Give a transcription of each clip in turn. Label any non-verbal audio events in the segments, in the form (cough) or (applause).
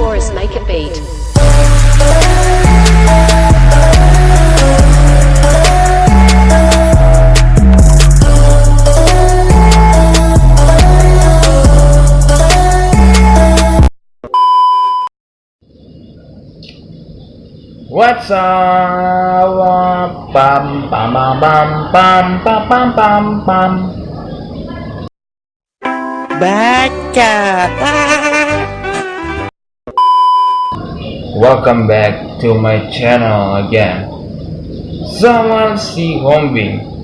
Taurus Make It Beat. What's up? Bum, bum, bum, bum, bum, bum, bum, bum. Baca. Welcome back to my channel again. Someone see. Right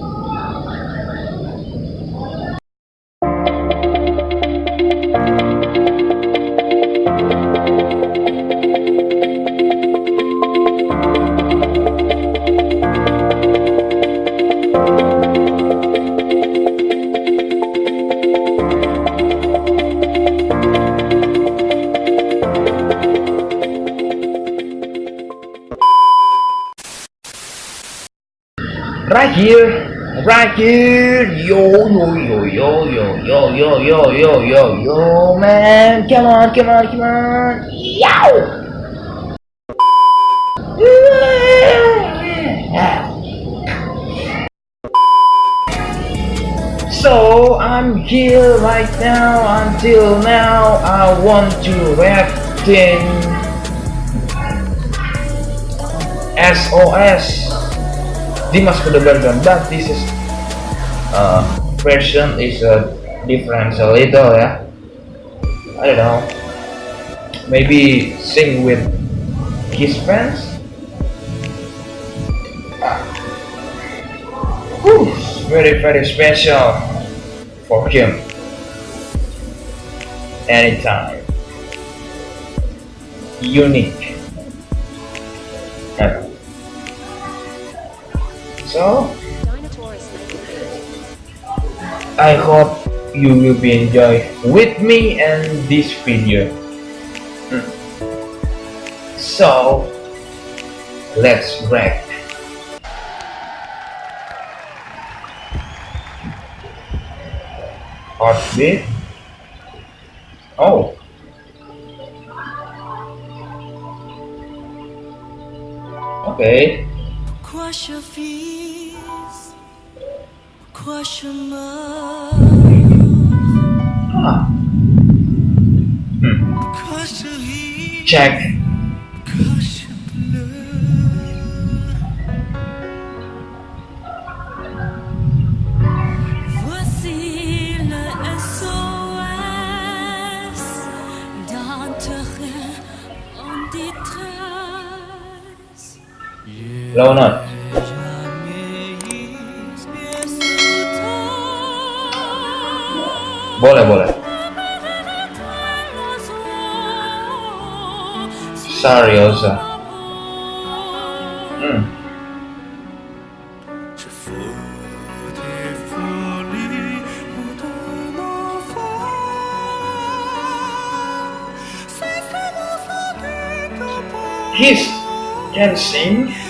here, right here. Yo, yo, yo, yo, yo, yo, yo, yo, yo, yo, yo, man. Come on, come on, come on. Yow! So I'm here right now. Until now, I want to react in SOS Dimash Kudaibergen but this is uh, version is a different. A little yeah. I don't know. Maybe sing with his friends? Whew, very very special for him. Anytime. Unique. Ever so. I hope you will be enjoy with me and this video. Hmm. So let's wreck. Heartbeat. Oh. Okay. Wash your fears, quash your mouth. Ah. Hmm. Check. Low note. Boleh boleh. Sorry. Hmm. He's can sing.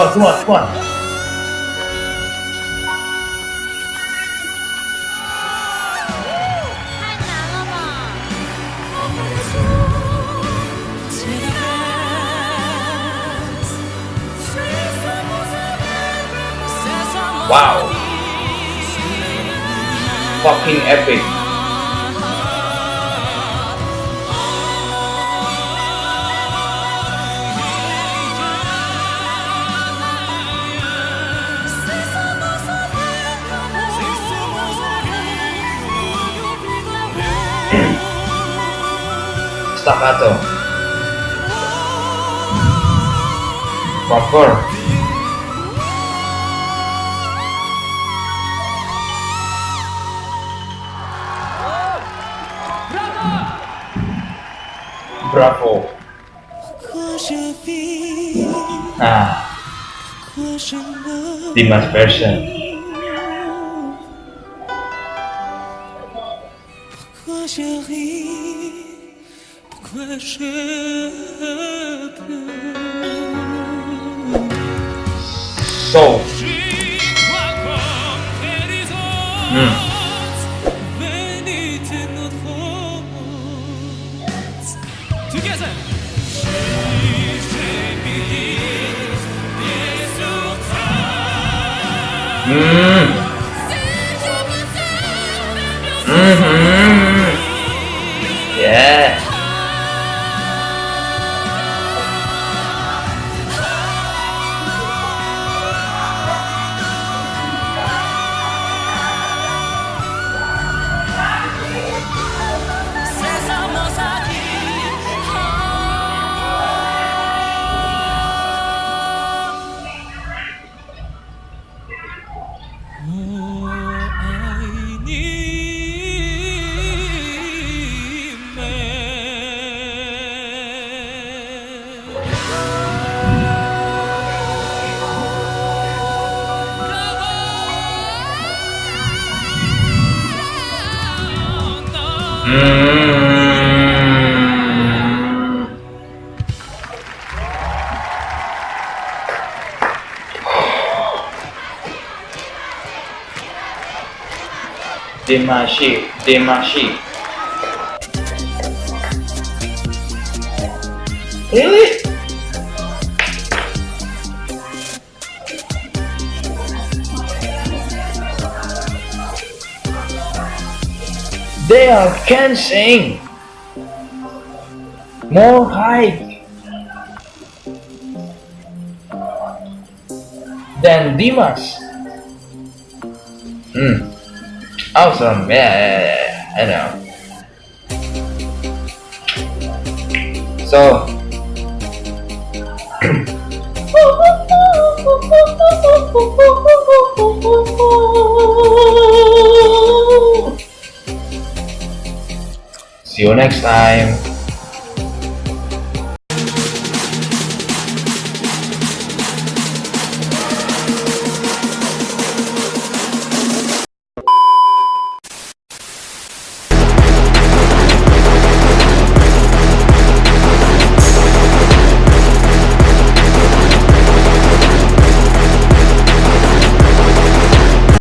On, come on, come on. Wow. Fucking epic. zapato. Favor. Bravo. Ah. Dimash version. So, mm, mm-hmm. Demachi, Demachi. Really? They are can sing. More high than Dimash. Hmm. Awesome. Yeah, yeah, yeah. I know. So. (laughs) you next time.